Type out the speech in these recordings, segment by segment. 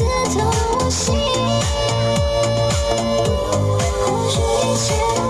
刺痛我心，或许一切。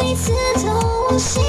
你刺痛我心